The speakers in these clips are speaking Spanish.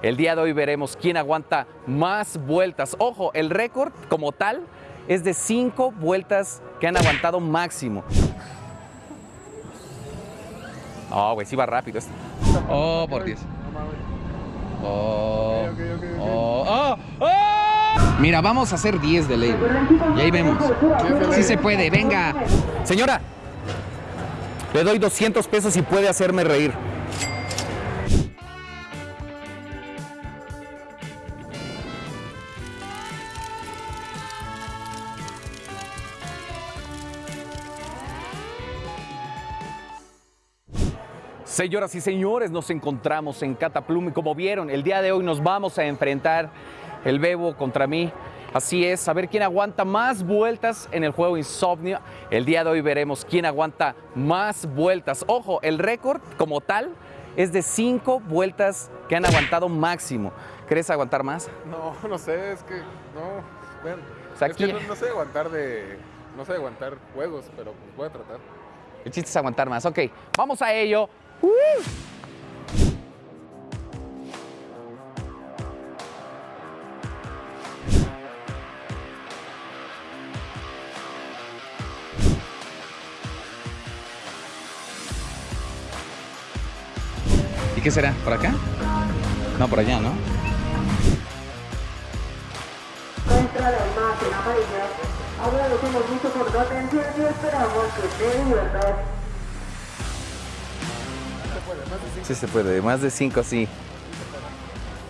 El día de hoy veremos quién aguanta más vueltas. Ojo, el récord como tal es de cinco vueltas que han aguantado máximo. Oh, güey, sí va rápido esto. Oh, por Dios. Oh, oh, oh, oh. Mira, vamos a hacer 10 de ley. Y ahí vemos. Sí se puede, venga. Señora, le doy 200 pesos y puede hacerme reír. Señoras y señores, nos encontramos en Cataplum y como vieron, el día de hoy nos vamos a enfrentar el Bebo contra mí. Así es, a ver quién aguanta más vueltas en el juego Insomnio. El día de hoy veremos quién aguanta más vueltas. Ojo, el récord como tal es de cinco vueltas que han aguantado máximo. ¿Querés aguantar más? No, no sé, es que no. Bueno, O sea, es que no sé aguantar de. No sé aguantar juegos, pero pues voy a tratar. El chiste es aguantar más. Ok, vamos a ello. ¡Uh! ¿Y qué será? ¿Por acá? No, por allá, ¿no? Nuestra imagen amarilla. Agradecemos mucho por tu atención y esperamos que te Sí se puede, más de cinco sí.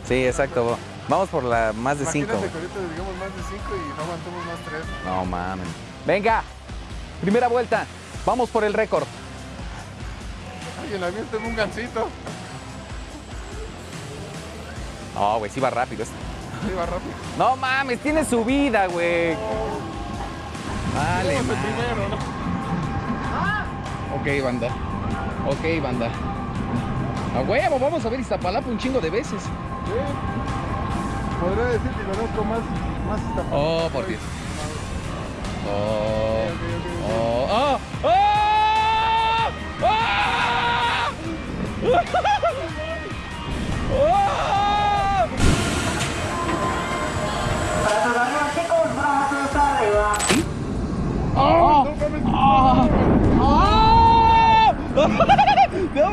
Sí, exacto. Vamos por la más de cinco. Imagínate que ahorita digamos más de 5 y no aguantamos más 3. No mames. Venga, primera vuelta. Vamos por el récord. Ay, en la mía tengo un gancito. No, güey, sí va rápido. esto. Ahí va rápido. No mames, tiene subida, güey. Vale, el madre. primero, ¿no? Ok, banda. Ok, banda. A huevo, vamos a ver Iztapalapa un chingo de veces. Sí. Podría decir que conozco más, más esta Oh, por Dios. Oh. Ok, ok, ok. Oh. ¡Ah! ¡Ah!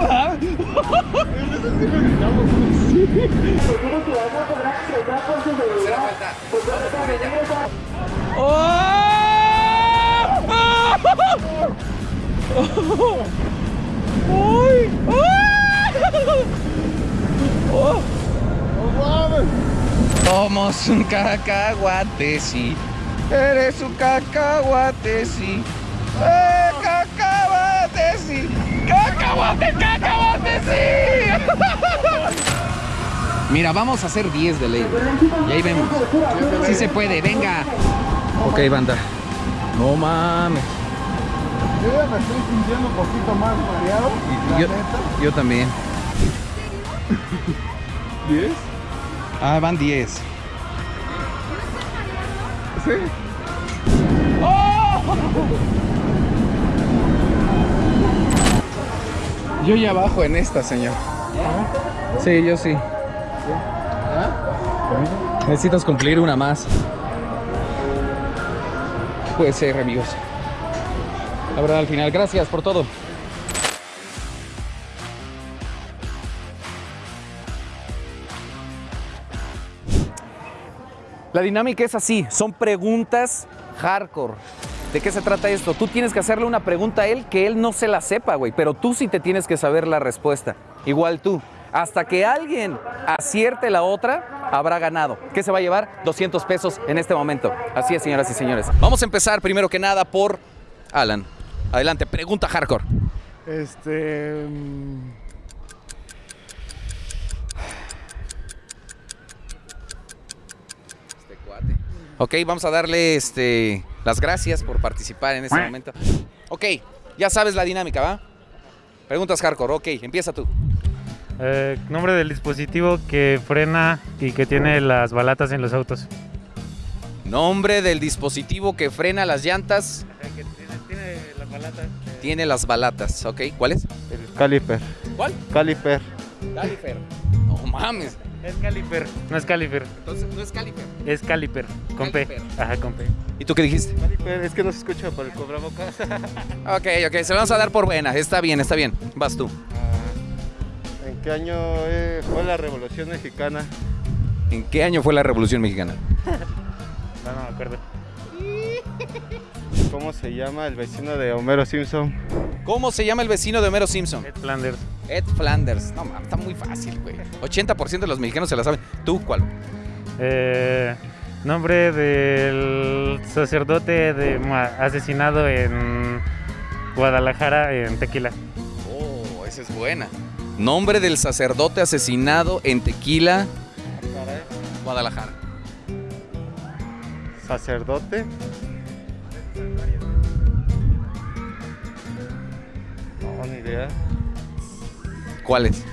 ¡Ah! Somos un cacahuate, sí. Eres un cacahuate, sí. ¡Eh, cacahuate, sí! ¡Cacahuate, cacahuate, sí! Mira, vamos a hacer 10 de ley. Y ahí vemos. Sí se puede, venga. Ok, banda. No mames. Yo ya me estoy sintiendo un poquito más mareado. La Yo, neta. yo también. ¿10? Ah, van 10. Sí. Yo ya bajo en esta, señor. Sí, yo sí. Necesitas cumplir una más. Puede ser, amigos. La verdad, al final, gracias por todo. La dinámica es así, son preguntas hardcore. ¿De qué se trata esto? Tú tienes que hacerle una pregunta a él que él no se la sepa, güey, pero tú sí te tienes que saber la respuesta. Igual tú. Hasta que alguien acierte la otra, habrá ganado. ¿Qué se va a llevar? 200 pesos en este momento. Así es, señoras y señores. Vamos a empezar primero que nada por Alan. Adelante, pregunta hardcore. Este. mm, Ok, vamos a darle este, las gracias por participar en este momento. Ok, ya sabes la dinámica, ¿va? Preguntas hardcore, ok, empieza tú. Eh, nombre del dispositivo que frena y que tiene las balatas en los autos. Nombre del dispositivo que frena las llantas, que tiene, las balatas. tiene las balatas, ok. ¿Cuál es? Caliper. ¿Cuál? Caliper. Califer. No mames. Es caliper, no es caliper, Entonces, no es caliper. es caliper, con P. Caliper. Ajá, con P. ¿Y tú qué dijiste? Es que no se escucha por el cobramocas. Ok, ok, se lo vamos a dar por buena. Está bien, está bien. Vas tú. ¿En qué año eh, fue la Revolución Mexicana? ¿En qué año fue la Revolución Mexicana? No, no me acuerdo. ¿Cómo se llama el vecino de Homero Simpson? ¿Cómo se llama el vecino de Homero Simpson? Ed Flanders. Ed Flanders. No, mames, está muy fácil, güey. 80% de los mexicanos se la saben. ¿Tú cuál? Eh, nombre del sacerdote de, asesinado en Guadalajara, en Tequila. Oh, esa es buena. Nombre del sacerdote asesinado en Tequila, Guadalajara. ¿Sacerdote? No, ni idea. ¿Cuál es?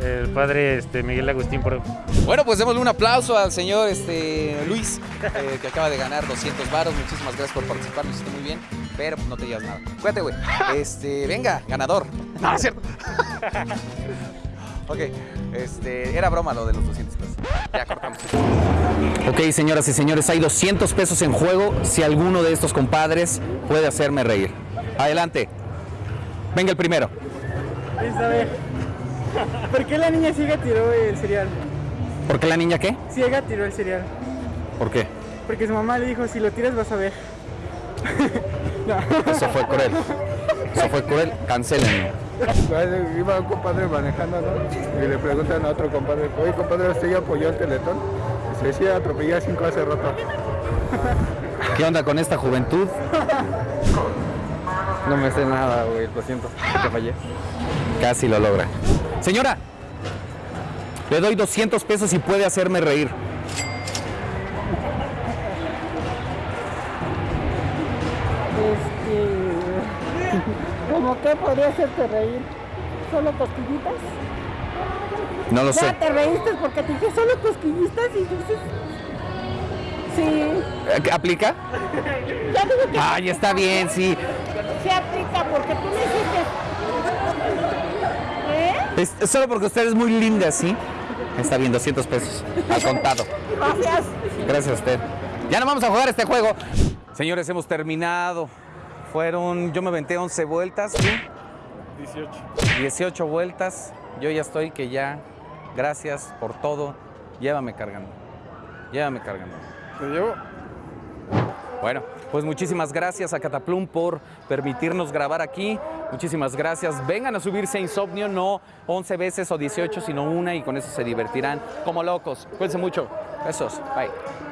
El padre este, Miguel Agustín por Bueno, pues démosle un aplauso al señor este, Luis, eh, que acaba de ganar 200 varos. Muchísimas gracias por participar, lo hiciste muy bien, pero pues, no te llevas nada. Cuídate, güey. Este, venga, ganador. No, no es cierto. ok, este, era broma lo de los 200 pesos. Ya cortamos. Ok, señoras y señores, hay 200 pesos en juego si alguno de estos compadres puede hacerme reír. Adelante. Venga el primero. ver. ¿Por qué la niña ciega tiró el cereal? ¿Por qué la niña qué? Ciega tiró el cereal. ¿Por qué? Porque su mamá le dijo, si lo tiras vas a ver. Eso fue cruel. Eso fue cruel. Cancelen. Iba un compadre manejando, ¿no? Y le preguntan a otro compadre, oye compadre, ¿usted ya apoyó el teletón? Dice, sí, atropellé a cinco hace rato. ¿Qué onda con esta juventud? No me sé nada, güey, lo siento, te fallé. Casi lo logra. Señora, le doy 200 pesos y puede hacerme reír. Este... ¿Cómo que podría hacerte reír? ¿Solo cosquillitas? No lo sé. Ya te reíste porque te dije solo cosquillitas y dices... Sí, ¿Aplica? ya digo que Ay, está bien, sí. Se aplica porque tú me hiciste... ¿Eh? Es, es solo porque usted es muy linda, ¿sí? Está bien, 200 pesos. Al contado. Gracias. Gracias a usted. Ya no vamos a jugar este juego. Señores, hemos terminado. Fueron, yo me aventé 11 vueltas. ¿tú? 18. 18 vueltas. Yo ya estoy que ya, gracias por todo. Llévame cargando. Llévame cargando. ¿Te llevo? Bueno, pues muchísimas gracias a Cataplum por permitirnos grabar aquí. Muchísimas gracias. Vengan a subirse a Insomnio, no 11 veces o 18, sino una y con eso se divertirán como locos. Cuídense mucho. Besos. Bye.